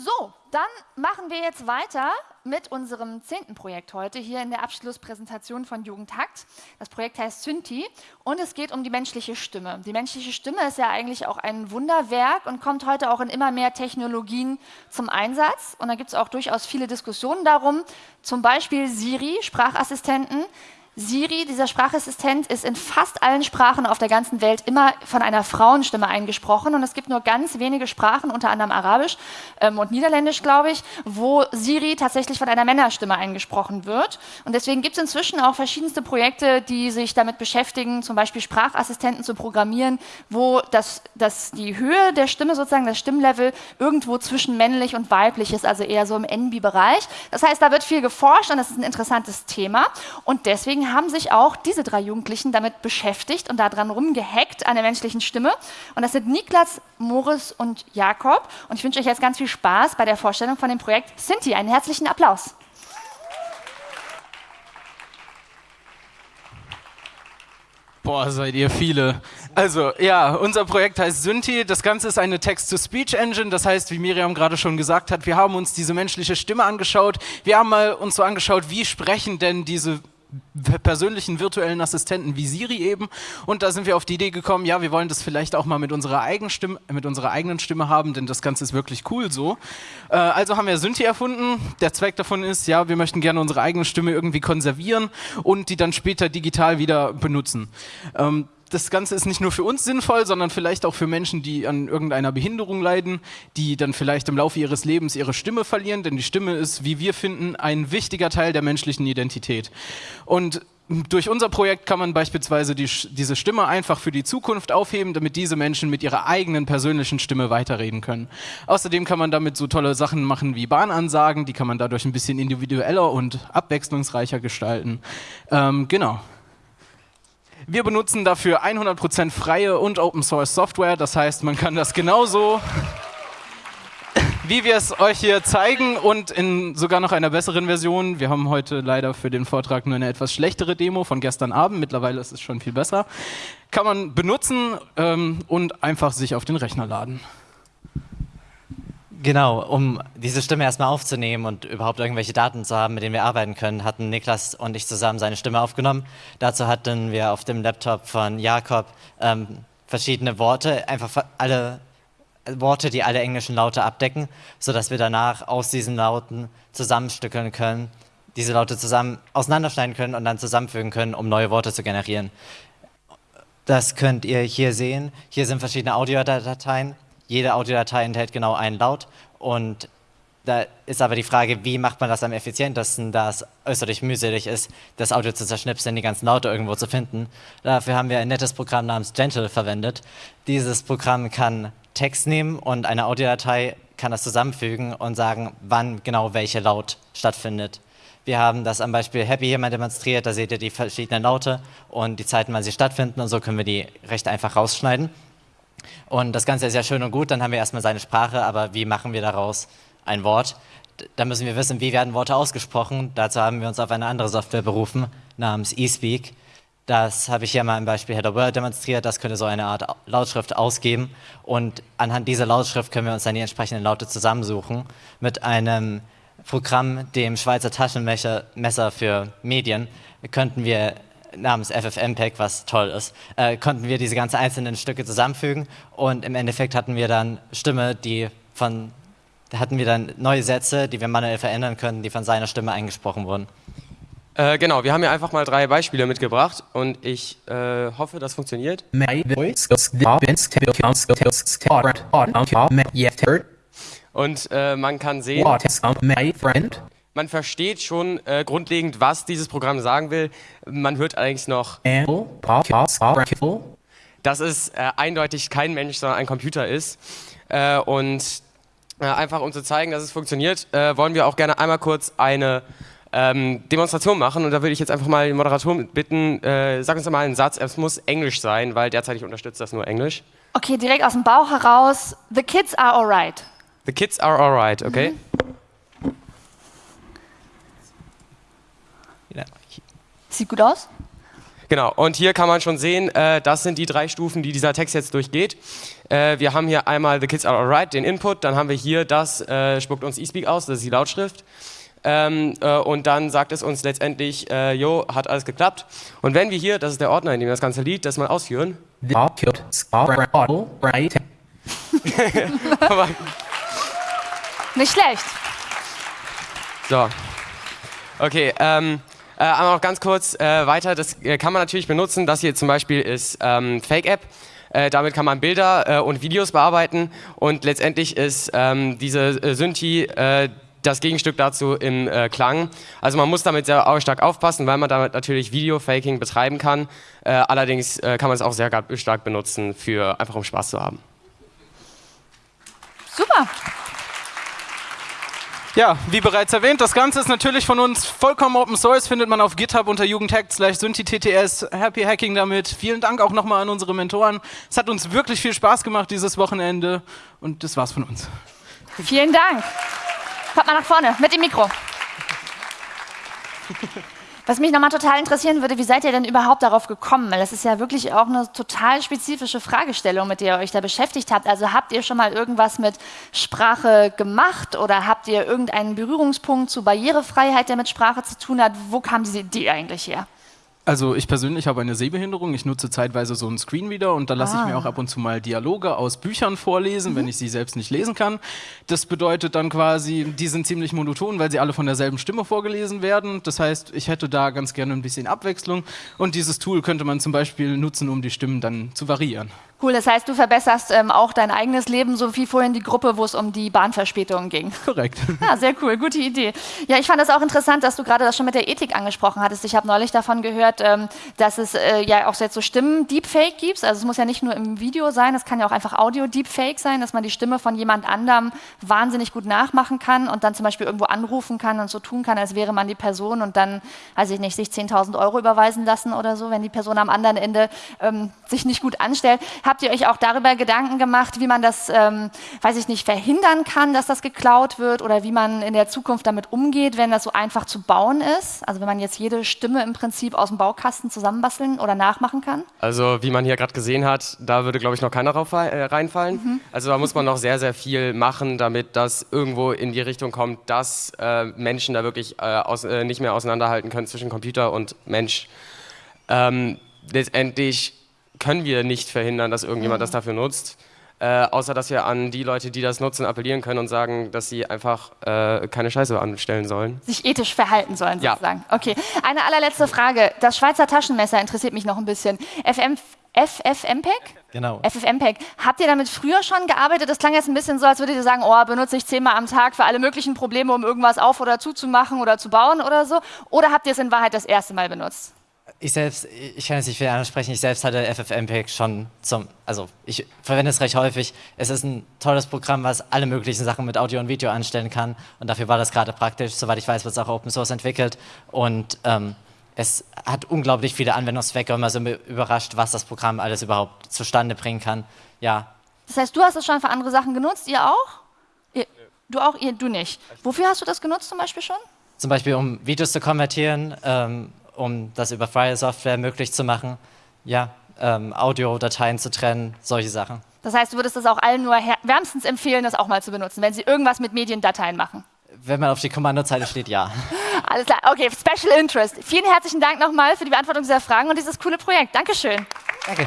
So, dann machen wir jetzt weiter mit unserem zehnten Projekt heute hier in der Abschlusspräsentation von Jugendtakt. Das Projekt heißt Synthi und es geht um die menschliche Stimme. Die menschliche Stimme ist ja eigentlich auch ein Wunderwerk und kommt heute auch in immer mehr Technologien zum Einsatz. Und da gibt es auch durchaus viele Diskussionen darum, zum Beispiel Siri, Sprachassistenten, Siri, dieser Sprachassistent, ist in fast allen Sprachen auf der ganzen Welt immer von einer Frauenstimme eingesprochen. Und es gibt nur ganz wenige Sprachen, unter anderem Arabisch ähm, und Niederländisch, glaube ich, wo Siri tatsächlich von einer Männerstimme eingesprochen wird. Und deswegen gibt es inzwischen auch verschiedenste Projekte, die sich damit beschäftigen, zum Beispiel Sprachassistenten zu programmieren, wo das, das die Höhe der Stimme, sozusagen das Stimmlevel, irgendwo zwischen männlich und weiblich ist, also eher so im NB-Bereich. Das heißt, da wird viel geforscht und das ist ein interessantes Thema. Und deswegen haben sich auch diese drei Jugendlichen damit beschäftigt und daran rumgehackt an der menschlichen Stimme. Und das sind Niklas, Moritz und Jakob. Und ich wünsche euch jetzt ganz viel Spaß bei der Vorstellung von dem Projekt Sinti. Einen herzlichen Applaus. Boah, seid ihr viele. Also, ja, unser Projekt heißt Synthi. Das Ganze ist eine Text-to-Speech-Engine. Das heißt, wie Miriam gerade schon gesagt hat, wir haben uns diese menschliche Stimme angeschaut. Wir haben mal uns so angeschaut, wie sprechen denn diese persönlichen virtuellen Assistenten wie Siri eben. Und da sind wir auf die Idee gekommen, ja, wir wollen das vielleicht auch mal mit unserer, eigenen Stimme, mit unserer eigenen Stimme haben, denn das Ganze ist wirklich cool so. Äh, also haben wir Synthi erfunden. Der Zweck davon ist, ja, wir möchten gerne unsere eigene Stimme irgendwie konservieren und die dann später digital wieder benutzen. Ähm, das Ganze ist nicht nur für uns sinnvoll, sondern vielleicht auch für Menschen, die an irgendeiner Behinderung leiden, die dann vielleicht im Laufe ihres Lebens ihre Stimme verlieren, denn die Stimme ist, wie wir finden, ein wichtiger Teil der menschlichen Identität. Und durch unser Projekt kann man beispielsweise die, diese Stimme einfach für die Zukunft aufheben, damit diese Menschen mit ihrer eigenen persönlichen Stimme weiterreden können. Außerdem kann man damit so tolle Sachen machen wie Bahnansagen, die kann man dadurch ein bisschen individueller und abwechslungsreicher gestalten. Ähm, genau. Wir benutzen dafür 100% freie und Open Source Software. Das heißt, man kann das genauso, wie wir es euch hier zeigen und in sogar noch einer besseren Version. Wir haben heute leider für den Vortrag nur eine etwas schlechtere Demo von gestern Abend. Mittlerweile ist es schon viel besser. Kann man benutzen ähm, und einfach sich auf den Rechner laden. Genau, um diese Stimme erstmal aufzunehmen und überhaupt irgendwelche Daten zu haben, mit denen wir arbeiten können, hatten Niklas und ich zusammen seine Stimme aufgenommen. Dazu hatten wir auf dem Laptop von Jakob ähm, verschiedene Worte, einfach alle Worte, die alle englischen Laute abdecken, sodass wir danach aus diesen Lauten zusammenstückeln können, diese Laute zusammen auseinanderschneiden können und dann zusammenfügen können, um neue Worte zu generieren. Das könnt ihr hier sehen. Hier sind verschiedene Audiodateien jede Audiodatei enthält genau einen Laut und da ist aber die Frage, wie macht man das am effizientesten, da es äußerlich mühselig ist, das Audio zu zerschnipseln, die ganzen Laute irgendwo zu finden. Dafür haben wir ein nettes Programm namens Gentle verwendet. Dieses Programm kann Text nehmen und eine Audiodatei kann das zusammenfügen und sagen, wann genau welche Laut stattfindet. Wir haben das am Beispiel Happy hier mal demonstriert, da seht ihr die verschiedenen Laute und die Zeiten, wann sie stattfinden und so können wir die recht einfach rausschneiden. Und das Ganze ist ja schön und gut, dann haben wir erstmal seine Sprache, aber wie machen wir daraus ein Wort? Da müssen wir wissen, wie werden Worte ausgesprochen. Dazu haben wir uns auf eine andere Software berufen, namens eSpeak. Das habe ich hier mal im Beispiel Hello World demonstriert. Das könnte so eine Art Lautschrift ausgeben. Und anhand dieser Lautschrift können wir uns dann die entsprechenden Laute zusammensuchen. Mit einem Programm, dem Schweizer Taschenmesser für Medien, könnten wir namens FFmpeg, was toll ist, äh, konnten wir diese ganzen einzelnen Stücke zusammenfügen und im Endeffekt hatten wir dann Stimme, die von, hatten wir dann neue Sätze, die wir manuell verändern können, die von seiner Stimme eingesprochen wurden. Äh, genau, wir haben hier einfach mal drei Beispiele mitgebracht und ich äh, hoffe, das funktioniert. Und äh, man kann sehen, man versteht schon äh, grundlegend, was dieses Programm sagen will. Man hört allerdings noch, dass es äh, eindeutig kein Mensch, sondern ein Computer ist. Äh, und äh, einfach um zu zeigen, dass es funktioniert, äh, wollen wir auch gerne einmal kurz eine ähm, Demonstration machen. Und da würde ich jetzt einfach mal den Moderator bitten, äh, sag uns doch mal einen Satz. Es muss Englisch sein, weil derzeit unterstützt das nur Englisch. Okay, direkt aus dem Bauch heraus. The kids are alright. The kids are alright, okay. Mhm. Sieht gut aus? Genau, und hier kann man schon sehen, äh, das sind die drei Stufen, die dieser Text jetzt durchgeht. Äh, wir haben hier einmal The Kids Are Alright, den Input, dann haben wir hier das, äh, spuckt uns eSpeak aus, das ist die Lautschrift. Ähm, äh, und dann sagt es uns letztendlich, äh, jo, hat alles geklappt. Und wenn wir hier, das ist der Ordner, in dem wir das ganze Lied, das mal ausführen. Nicht schlecht. So. Okay, ähm, äh, einmal noch ganz kurz äh, weiter. Das äh, kann man natürlich benutzen. Das hier zum Beispiel ist ähm, Fake-App. Äh, damit kann man Bilder äh, und Videos bearbeiten und letztendlich ist ähm, diese äh, Synthi das Gegenstück dazu im Klang. Also man muss damit sehr stark aufpassen, weil man damit natürlich Video-Faking betreiben kann. allerdings kann man es auch sehr stark benutzen, für einfach um Spaß zu haben. Super. Ja, wie bereits erwähnt, das Ganze ist natürlich von uns vollkommen Open Source, findet man auf GitHub unter jugendhack slash synthetts. Happy Hacking damit. Vielen Dank auch nochmal an unsere Mentoren. Es hat uns wirklich viel Spaß gemacht dieses Wochenende und das war's von uns. Vielen Dank. Kommt mal nach vorne mit dem Mikro. Was mich nochmal total interessieren würde, wie seid ihr denn überhaupt darauf gekommen? Weil das ist ja wirklich auch eine total spezifische Fragestellung, mit der ihr euch da beschäftigt habt. Also habt ihr schon mal irgendwas mit Sprache gemacht oder habt ihr irgendeinen Berührungspunkt zu Barrierefreiheit, der mit Sprache zu tun hat? Wo kam diese Idee eigentlich her? Also ich persönlich habe eine Sehbehinderung. Ich nutze zeitweise so einen Screenreader und da lasse ah. ich mir ah. auch ab und zu mal Dialoge aus Büchern vorlesen, mhm. wenn ich sie selbst nicht lesen kann. Das bedeutet dann quasi, die sind ziemlich monoton, weil sie alle von derselben Stimme vorgelesen werden. Das heißt, ich hätte da ganz gerne ein bisschen Abwechslung und dieses Tool könnte man zum Beispiel nutzen, um die Stimmen dann zu variieren. Cool, das heißt, du verbesserst ähm, auch dein eigenes Leben, so wie vorhin die Gruppe, wo es um die Bahnverspätungen ging. Korrekt. Ja, sehr cool, gute Idee. Ja, ich fand das auch interessant, dass du gerade das schon mit der Ethik angesprochen hattest. Ich habe neulich davon gehört, ähm, dass es äh, ja auch jetzt so Stimmen-Deepfake gibt. Also es muss ja nicht nur im Video sein, es kann ja auch einfach Audio-Deepfake sein, dass man die Stimme von jemand anderem wahnsinnig gut nachmachen kann und dann zum Beispiel irgendwo anrufen kann und so tun kann, als wäre man die Person und dann, weiß ich nicht, sich 10.000 Euro überweisen lassen oder so, wenn die Person am anderen Ende ähm, sich nicht gut anstellt Habt ihr euch auch darüber Gedanken gemacht, wie man das, ähm, weiß ich nicht, verhindern kann, dass das geklaut wird oder wie man in der Zukunft damit umgeht, wenn das so einfach zu bauen ist? Also wenn man jetzt jede Stimme im Prinzip aus dem Baukasten zusammenbasteln oder nachmachen kann? Also wie man hier gerade gesehen hat, da würde, glaube ich, noch keiner drauf äh, reinfallen. Mhm. Also da muss man noch sehr, sehr viel machen, damit das irgendwo in die Richtung kommt, dass äh, Menschen da wirklich äh, aus, äh, nicht mehr auseinanderhalten können zwischen Computer und Mensch. Ähm, letztendlich können wir nicht verhindern, dass irgendjemand mhm. das dafür nutzt. Äh, außer dass wir an die Leute, die das nutzen, appellieren können und sagen, dass sie einfach äh, keine Scheiße anstellen sollen. Sich ethisch verhalten sollen, sozusagen. Ja. Okay. Eine allerletzte Frage. Das Schweizer Taschenmesser interessiert mich noch ein bisschen. FM, FFmpeg? Genau. FFmpeg. Habt ihr damit früher schon gearbeitet? Das klang jetzt ein bisschen so, als würdet ihr sagen, oh, benutze ich zehnmal am Tag für alle möglichen Probleme, um irgendwas auf- oder zuzumachen oder zu bauen oder so. Oder habt ihr es in Wahrheit das erste Mal benutzt? Ich selbst, ich kann jetzt nicht viel ansprechen, ich selbst hatte FFmpeg schon zum, also ich verwende es recht häufig. Es ist ein tolles Programm, was alle möglichen Sachen mit Audio und Video anstellen kann und dafür war das gerade praktisch. Soweit ich weiß, wird es auch Open Source entwickelt und ähm, es hat unglaublich viele Anwendungszwecke und man ist überrascht, was das Programm alles überhaupt zustande bringen kann. Ja. Das heißt, du hast es schon für andere Sachen genutzt, ihr auch? Ihr, du auch, ihr, du nicht. Wofür hast du das genutzt zum Beispiel schon? Zum Beispiel, um Videos zu konvertieren, ähm, um das über freie Software möglich zu machen. Ja, ähm, Audiodateien zu trennen, solche Sachen. Das heißt, du würdest es auch allen nur wärmstens empfehlen, das auch mal zu benutzen, wenn sie irgendwas mit Mediendateien machen? Wenn man auf die Kommandozeile steht, ja. Alles klar, okay, Special Interest. Vielen herzlichen Dank nochmal für die Beantwortung dieser Fragen und dieses coole Projekt. Dankeschön. Danke.